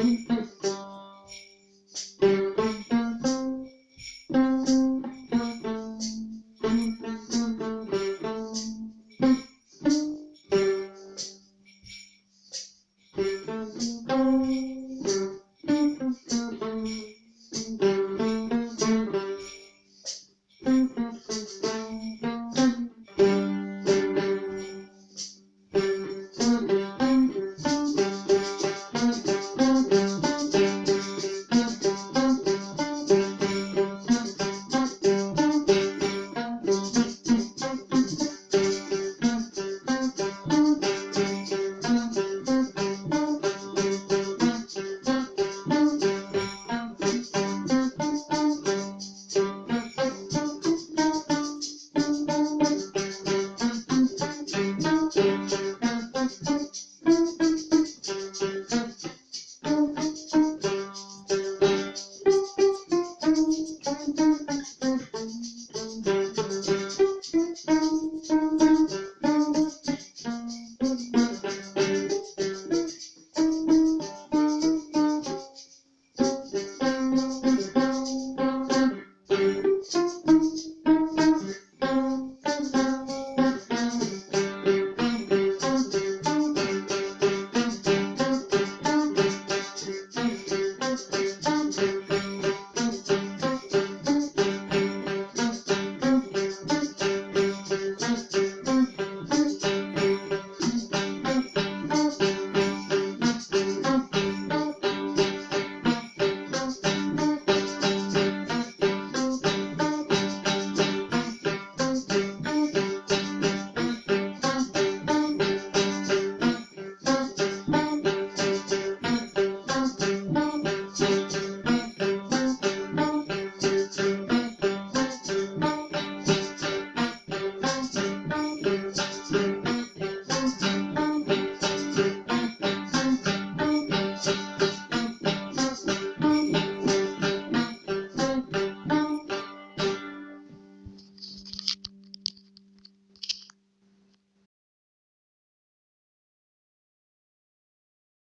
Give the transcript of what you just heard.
he